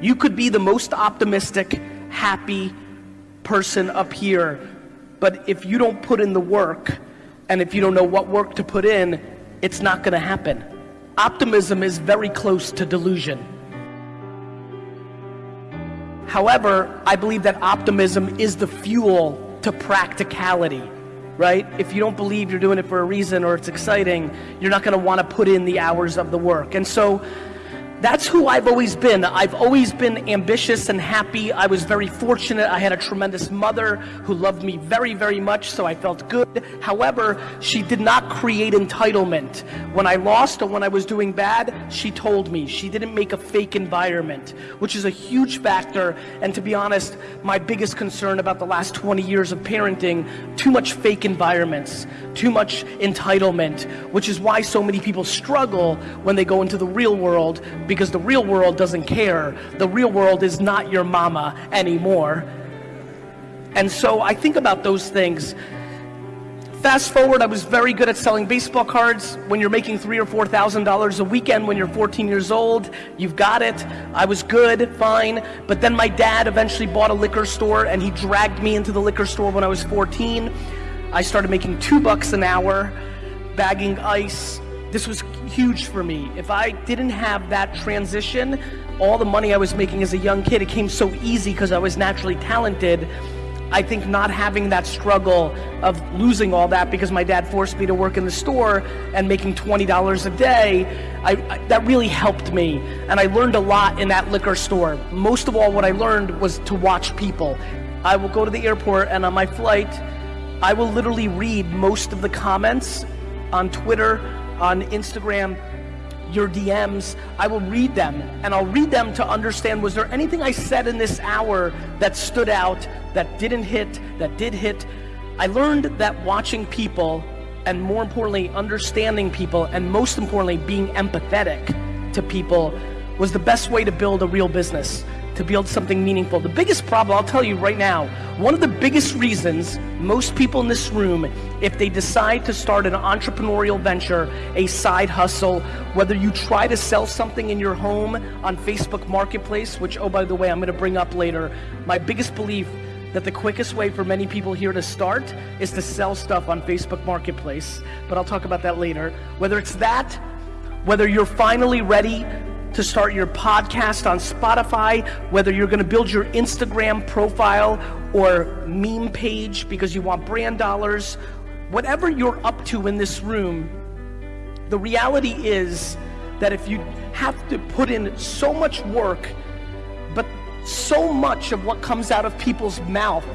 You could be the most optimistic, happy person up here, but if you don't put in the work, and if you don't know what work to put in, it's not gonna happen. Optimism is very close to delusion. However, I believe that optimism is the fuel to practicality, right? If you don't believe you're doing it for a reason or it's exciting, you're not gonna wanna put in the hours of the work. And so that's who I've always been. I've always been ambitious and happy. I was very fortunate. I had a tremendous mother who loved me very, very much, so I felt good. However, she did not create entitlement. When I lost or when I was doing bad, she told me. She didn't make a fake environment, which is a huge factor. And to be honest, my biggest concern about the last 20 years of parenting, too much fake environments, too much entitlement, which is why so many people struggle when they go into the real world because the real world doesn't care. The real world is not your mama anymore. And so I think about those things. Fast forward, I was very good at selling baseball cards. When you're making three or four thousand dollars a weekend when you're 14 years old, you've got it. I was good, fine. But then my dad eventually bought a liquor store and he dragged me into the liquor store when I was 14. I started making two bucks an hour, bagging ice, this was huge for me. If I didn't have that transition, all the money I was making as a young kid, it came so easy because I was naturally talented. I think not having that struggle of losing all that because my dad forced me to work in the store and making $20 a day, I, I, that really helped me. And I learned a lot in that liquor store. Most of all, what I learned was to watch people. I will go to the airport and on my flight, I will literally read most of the comments on Twitter, on Instagram, your DMs, I will read them and I'll read them to understand was there anything I said in this hour that stood out, that didn't hit, that did hit. I learned that watching people and more importantly, understanding people and most importantly, being empathetic to people was the best way to build a real business to build something meaningful. The biggest problem, I'll tell you right now, one of the biggest reasons most people in this room, if they decide to start an entrepreneurial venture, a side hustle, whether you try to sell something in your home on Facebook Marketplace, which, oh, by the way, I'm gonna bring up later, my biggest belief that the quickest way for many people here to start is to sell stuff on Facebook Marketplace, but I'll talk about that later. Whether it's that, whether you're finally ready to start your podcast on Spotify, whether you're gonna build your Instagram profile or meme page because you want brand dollars, whatever you're up to in this room, the reality is that if you have to put in so much work, but so much of what comes out of people's mouth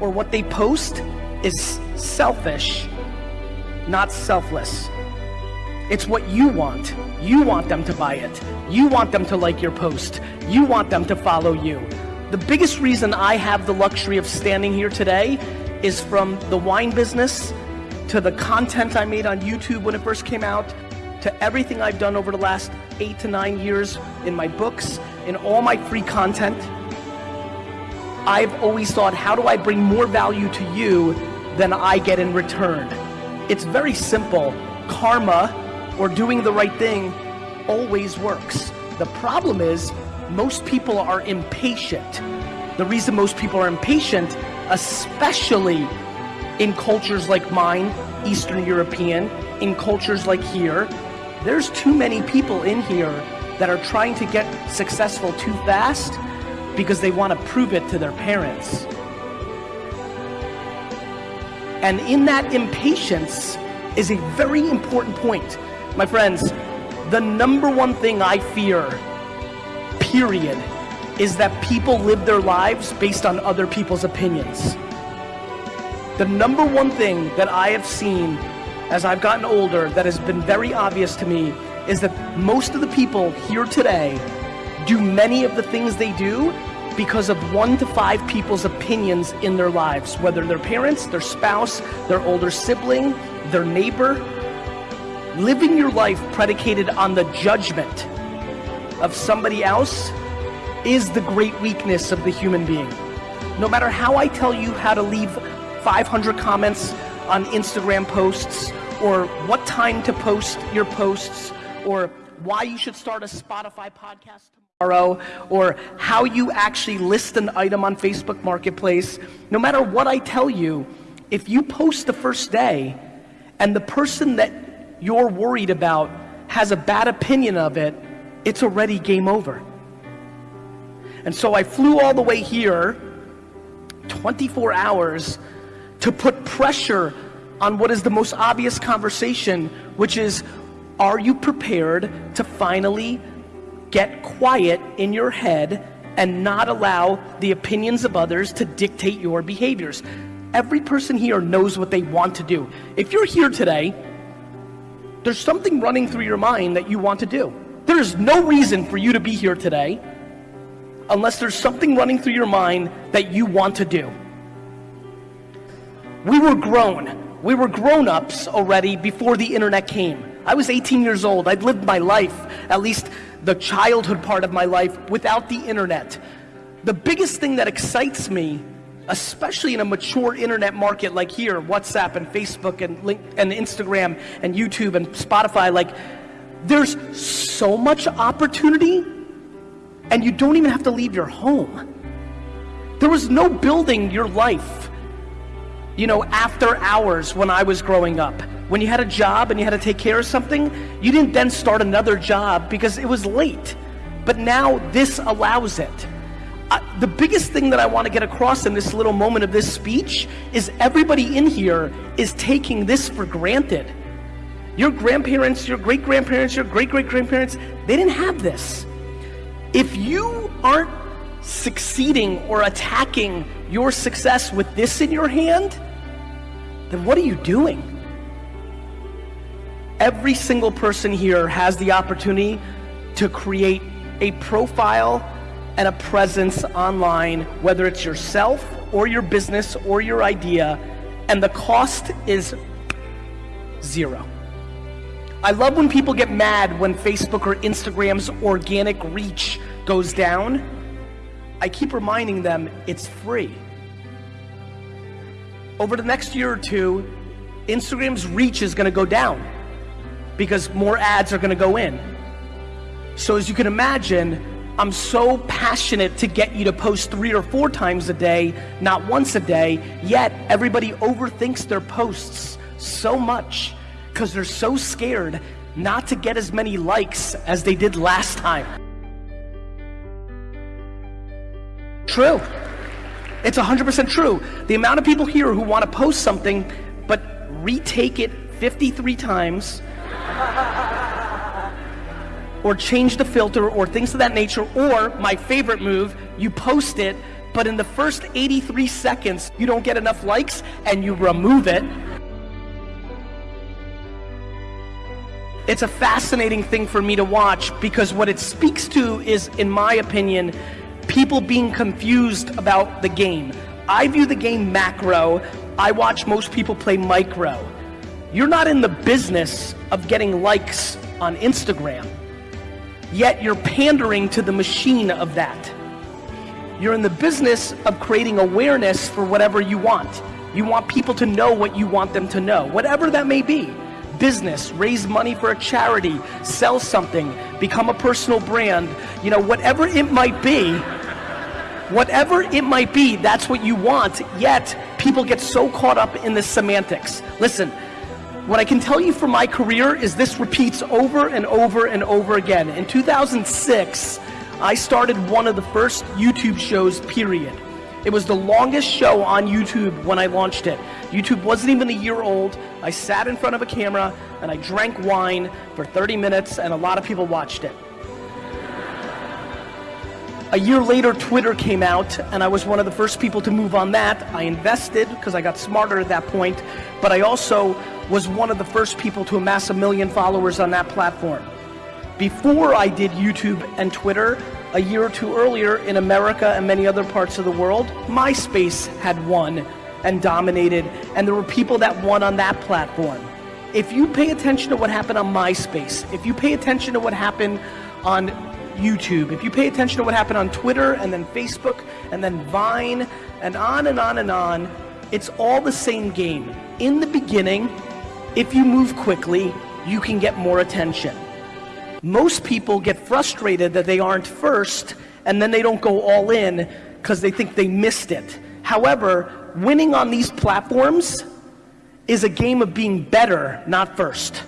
or what they post is selfish, not selfless. It's what you want. You want them to buy it. You want them to like your post. You want them to follow you. The biggest reason I have the luxury of standing here today is from the wine business to the content I made on YouTube when it first came out to everything I've done over the last eight to nine years in my books, in all my free content. I've always thought, how do I bring more value to you than I get in return? It's very simple. Karma or doing the right thing always works. The problem is most people are impatient. The reason most people are impatient, especially in cultures like mine, Eastern European, in cultures like here, there's too many people in here that are trying to get successful too fast because they want to prove it to their parents. And in that impatience is a very important point. My friends, the number one thing I fear, period, is that people live their lives based on other people's opinions. The number one thing that I have seen as I've gotten older that has been very obvious to me is that most of the people here today do many of the things they do because of one to five people's opinions in their lives, whether their parents, their spouse, their older sibling, their neighbor, living your life predicated on the judgment of somebody else is the great weakness of the human being. No matter how I tell you how to leave 500 comments on Instagram posts or what time to post your posts or why you should start a Spotify podcast tomorrow, or how you actually list an item on Facebook Marketplace, no matter what I tell you, if you post the first day and the person that you're worried about has a bad opinion of it, it's already game over. And so I flew all the way here, 24 hours, to put pressure on what is the most obvious conversation, which is, are you prepared to finally get quiet in your head and not allow the opinions of others to dictate your behaviors. Every person here knows what they want to do. If you're here today, there's something running through your mind that you want to do. There's no reason for you to be here today unless there's something running through your mind that you want to do. We were grown. We were grown-ups already before the internet came. I was 18 years old. I'd lived my life, at least the childhood part of my life without the internet. The biggest thing that excites me, especially in a mature internet market like here, WhatsApp and Facebook and, link, and Instagram and YouTube and Spotify, like there's so much opportunity and you don't even have to leave your home. There was no building your life, you know, after hours when I was growing up. When you had a job and you had to take care of something, you didn't then start another job because it was late. But now this allows it. The biggest thing that I want to get across in this little moment of this speech is everybody in here is taking this for granted. Your grandparents, your great grandparents, your great great grandparents, they didn't have this. If you aren't succeeding or attacking your success with this in your hand, then what are you doing? every single person here has the opportunity to create a profile and a presence online, whether it's yourself or your business or your idea, and the cost is zero. I love when people get mad when Facebook or Instagram's organic reach goes down. I keep reminding them it's free. Over the next year or two, Instagram's reach is gonna go down because more ads are going to go in. So as you can imagine, I'm so passionate to get you to post three or four times a day, not once a day, yet everybody overthinks their posts so much because they're so scared not to get as many likes as they did last time. True. It's 100% true. The amount of people here who want to post something but retake it 53 times or change the filter or things of that nature, or my favorite move, you post it, but in the first 83 seconds, you don't get enough likes and you remove it. It's a fascinating thing for me to watch because what it speaks to is, in my opinion, people being confused about the game. I view the game macro, I watch most people play micro. You're not in the business of getting likes on Instagram, yet you're pandering to the machine of that. You're in the business of creating awareness for whatever you want. You want people to know what you want them to know, whatever that may be. Business, raise money for a charity, sell something, become a personal brand, you know, whatever it might be, whatever it might be, that's what you want, yet people get so caught up in the semantics. Listen, what I can tell you from my career is this repeats over and over and over again. In 2006, I started one of the first YouTube shows, period. It was the longest show on YouTube when I launched it. YouTube wasn't even a year old. I sat in front of a camera and I drank wine for 30 minutes and a lot of people watched it. A year later, Twitter came out, and I was one of the first people to move on that. I invested because I got smarter at that point, but I also was one of the first people to amass a million followers on that platform. Before I did YouTube and Twitter, a year or two earlier in America and many other parts of the world, MySpace had won and dominated, and there were people that won on that platform. If you pay attention to what happened on MySpace, if you pay attention to what happened on YouTube, if you pay attention to what happened on Twitter and then Facebook and then Vine and on and on and on, it's all the same game. In the beginning, if you move quickly, you can get more attention. Most people get frustrated that they aren't first and then they don't go all in because they think they missed it. However, winning on these platforms is a game of being better, not first.